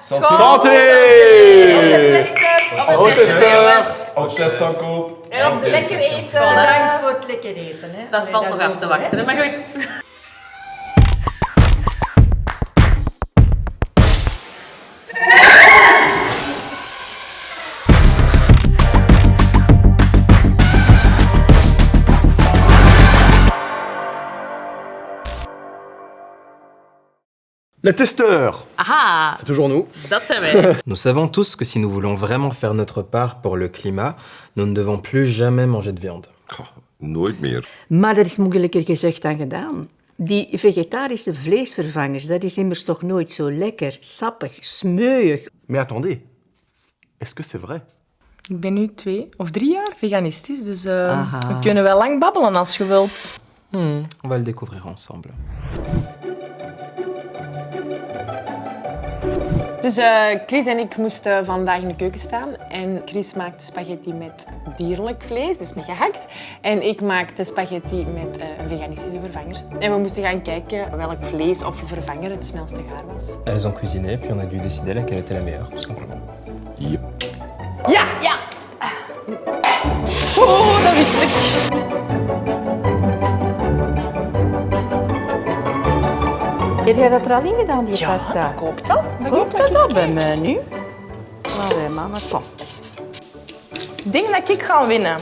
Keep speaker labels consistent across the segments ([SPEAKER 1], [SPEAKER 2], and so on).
[SPEAKER 1] Santé!
[SPEAKER 2] Op
[SPEAKER 1] testers! Op testaankoop.
[SPEAKER 2] En ons lekker eten.
[SPEAKER 3] Bedankt voor het lekker eten. Hè.
[SPEAKER 2] Dat valt nog af te wachten, maar goed.
[SPEAKER 1] Les testeurs! C'est toujours nous.
[SPEAKER 4] Nous savons tous que si nous voulons vraiment faire notre part pour le climat, nous ne devons plus jamais manger de viande.
[SPEAKER 5] Nooit meer.
[SPEAKER 6] Maar dat is moeilijker gezegd dan gedaan. Die vegetarische vleesvervangers, dat is immers toch nooit zo lekker, sappig, smeuig.
[SPEAKER 1] Mais attendez, est-ce que c'est vrai?
[SPEAKER 7] Ik ben nu twee of drie jaar veganistisch, dus
[SPEAKER 6] Aha.
[SPEAKER 7] we kunnen wel lang babbelen als je wilt.
[SPEAKER 4] Hmm, on va le découvrir ensemble.
[SPEAKER 8] Dus eh, Chris en ik moesten vandaag in de keuken staan. En Chris maakte spaghetti met dierlijk vlees, dus met gehakt. En ik maakte spaghetti met eh, een veganistische vervanger. En we moesten gaan kijken welk vlees of vervanger het snelste gaar was.
[SPEAKER 4] Elles ont cuisiné, puis on a dû décider laquelle était la meilleure, tout simplement.
[SPEAKER 5] Yep.
[SPEAKER 8] Ja, ja! Oeh, dat wist ik.
[SPEAKER 6] Heb jij dat er al in gedaan, die pasta?
[SPEAKER 8] dat kookt al.
[SPEAKER 6] Kookt dat
[SPEAKER 8] eens
[SPEAKER 6] bij mij nu? Allee, mannen, kom.
[SPEAKER 7] Denk dat ik ga winnen.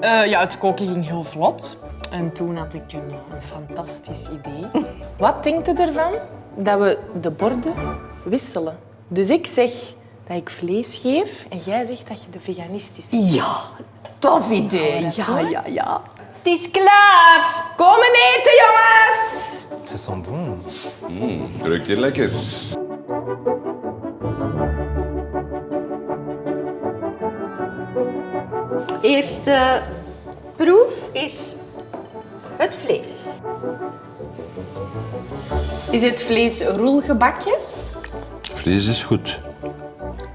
[SPEAKER 8] Eh, ja, het koken ging heel vlot. En toen had ik een, een fantastisch idee.
[SPEAKER 7] Wat denkt u ervan dat we de borden wisselen? Dus ik zeg dat ik vlees geef en jij zegt dat je de veganistische...
[SPEAKER 6] Ja, tof idee.
[SPEAKER 7] dat
[SPEAKER 6] Ja, ja, ja. Het is klaar.
[SPEAKER 7] Komen eten, jongens!
[SPEAKER 4] Ça sent bon.
[SPEAKER 5] Ruikt hier lekker.
[SPEAKER 6] Eerste proef is het vlees.
[SPEAKER 7] Is het vlees roelgebakje?
[SPEAKER 5] Vlees is goed.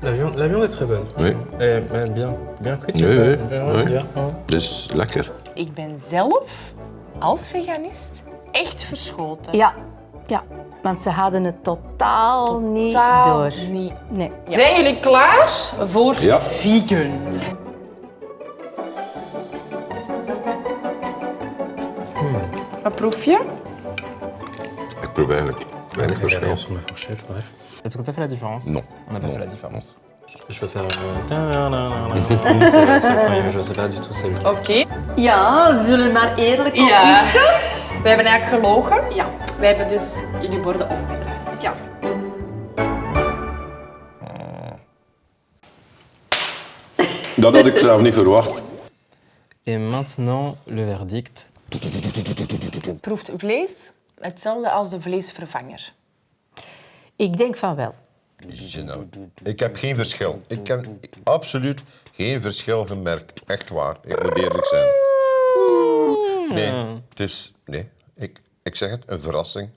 [SPEAKER 4] La viande, la viande est très bonne.
[SPEAKER 5] Oui.
[SPEAKER 4] Elle est bien, bien cuite.
[SPEAKER 5] Oui, oui,
[SPEAKER 4] bien,
[SPEAKER 5] oui.
[SPEAKER 4] bien,
[SPEAKER 5] is lekker.
[SPEAKER 7] Ik ben zelf, als veganist, echt verschoten.
[SPEAKER 6] Ja, ja. Want ze hadden het totaal, niet
[SPEAKER 7] Totaal
[SPEAKER 6] door.
[SPEAKER 7] niet.
[SPEAKER 6] Nee.
[SPEAKER 7] Zijn jullie klaar voor
[SPEAKER 5] Ja.
[SPEAKER 7] vegan? Wat proef je?
[SPEAKER 5] Ik proef eigenlijk weinig verschil.
[SPEAKER 4] sur ma fourchette, bref. Est-ce qu'on a fait la différence
[SPEAKER 5] Non.
[SPEAKER 4] On n'a pas
[SPEAKER 5] Non.
[SPEAKER 4] fait la différence. Je peux faire un... C'est je sais pas du tout celui-là.
[SPEAKER 7] Oké.
[SPEAKER 6] Ja, zullen we maar eerlijk
[SPEAKER 7] Ja. We hebben eigenlijk gelogen.
[SPEAKER 6] Ja.
[SPEAKER 7] We hebben dus jullie borden omgedraaid.
[SPEAKER 6] Ja.
[SPEAKER 5] Dat had ik zelf niet verwacht.
[SPEAKER 4] Et maintenant, le verdict.
[SPEAKER 8] Proeft vlees hetzelfde als de vleesvervanger.
[SPEAKER 6] Ik denk van wel.
[SPEAKER 5] Ik heb geen verschil. Ik heb absoluut geen verschil gemerkt. Echt waar. Ik moet eerlijk zijn. Nee, het is... Nee, ik, ik zeg het, een verrassing.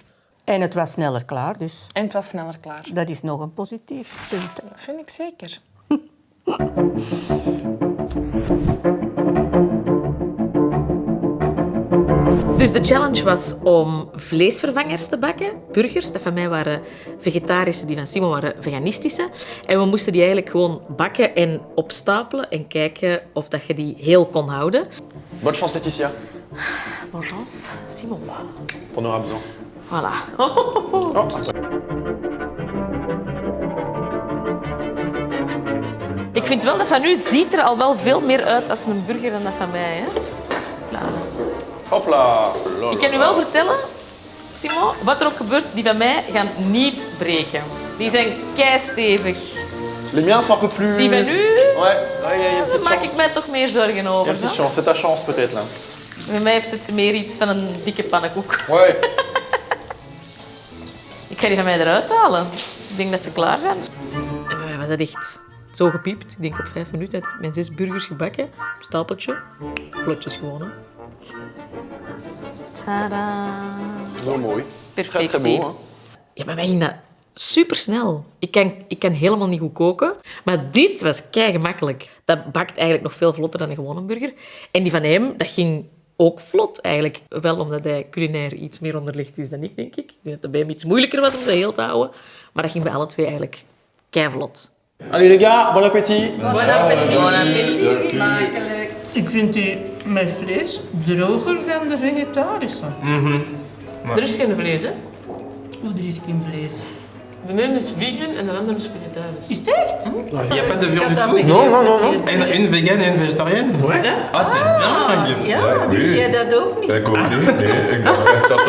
[SPEAKER 6] En het was sneller klaar, dus
[SPEAKER 8] En het was sneller klaar.
[SPEAKER 6] dat is nog een positief punt.
[SPEAKER 8] Dat vind ik zeker.
[SPEAKER 2] Dus de challenge was om vleesvervangers te bakken, burgers. Dat van mij waren vegetarische, die van Simon waren veganistische. En we moesten die eigenlijk gewoon bakken en opstapelen en kijken of dat je die heel kon houden.
[SPEAKER 1] Bonne chance, Laetitia.
[SPEAKER 2] Bonne chance, Simon.
[SPEAKER 1] T'en auras besoin.
[SPEAKER 2] Voilà. Ik vind wel dat van u ziet er al wel veel meer uit als een burger dan dat van mij. Hè?
[SPEAKER 1] Hopla.
[SPEAKER 2] Ik kan u wel vertellen, Simon, wat er ook gebeurt, die van mij gaan niet breken. Die zijn keistevig.
[SPEAKER 1] Les miens sont un peu plus...
[SPEAKER 2] Die van u,
[SPEAKER 1] Ouais, ouais,
[SPEAKER 2] daar maak
[SPEAKER 1] chance.
[SPEAKER 2] ik mij toch meer zorgen over.
[SPEAKER 1] petite
[SPEAKER 2] hè?
[SPEAKER 1] chance. C'est ta chance peut-être là.
[SPEAKER 2] Bij mij heeft het meer iets van een dikke pannenkoek.
[SPEAKER 1] Ouais.
[SPEAKER 2] Ik ga die van mij eruit halen. Ik denk dat ze klaar zijn. En bij mij was dat echt zo gepiept. Ik denk op vijf minuten had ik mijn zes burgers gebakken. Stapeltje. Vlotjes gewoon, hè. Tada.
[SPEAKER 1] Heel mooi.
[SPEAKER 2] Perfectie. Ja, bij mij ging dat supersnel. Ik kan, ik kan helemaal niet goed koken. Maar dit was kei gemakkelijk. Dat bakt eigenlijk nog veel vlotter dan een gewone burger. En die van hem, dat ging ook vlot eigenlijk. Wel omdat hij culinair iets meer onderlegd is dan ik, denk ik. Ik denk dat het bij hem iets moeilijker was om ze heel te houden. Maar dat ging bij alle twee eigenlijk keivlot.
[SPEAKER 1] Allez les gars, bon appétit.
[SPEAKER 2] Bon appetit. Bon appetit.
[SPEAKER 3] Smakelijk.
[SPEAKER 6] Ik vind die met vlees droger dan de vegetarische.
[SPEAKER 2] Er is geen vlees, hè?
[SPEAKER 6] Hoe er is geen vlees.
[SPEAKER 2] De ene is vegan en de andere is vegetarisch.
[SPEAKER 6] Is het echt?
[SPEAKER 9] Il n'y a pas de viande du tout.
[SPEAKER 1] Non, non, non, non.
[SPEAKER 9] Une, une végane et une végétarienne Ouais. Ah, c'est dingue
[SPEAKER 6] Ja, wist jij dat ook niet?
[SPEAKER 5] Ik ook niet. Nee, ik dacht echt dat dat...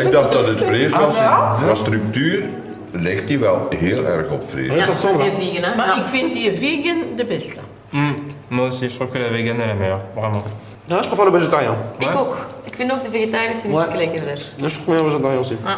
[SPEAKER 5] Ik dacht dat het vlees was. Qua structuur ligt die wel heel erg op vlees.
[SPEAKER 2] Ja, dat is vegan, hè?
[SPEAKER 6] Maar
[SPEAKER 2] Ja.
[SPEAKER 6] ik vind die vegan de beste.
[SPEAKER 9] Mm, Moi aussi, je trouve que la végane est la meilleure, vraiment.
[SPEAKER 1] Non, je préfère le végétarien.
[SPEAKER 2] Ik ook. Ik vind ook de vegetarische iets lekkerder.
[SPEAKER 1] Non, je préfère le végétarien aussi.
[SPEAKER 2] Ah.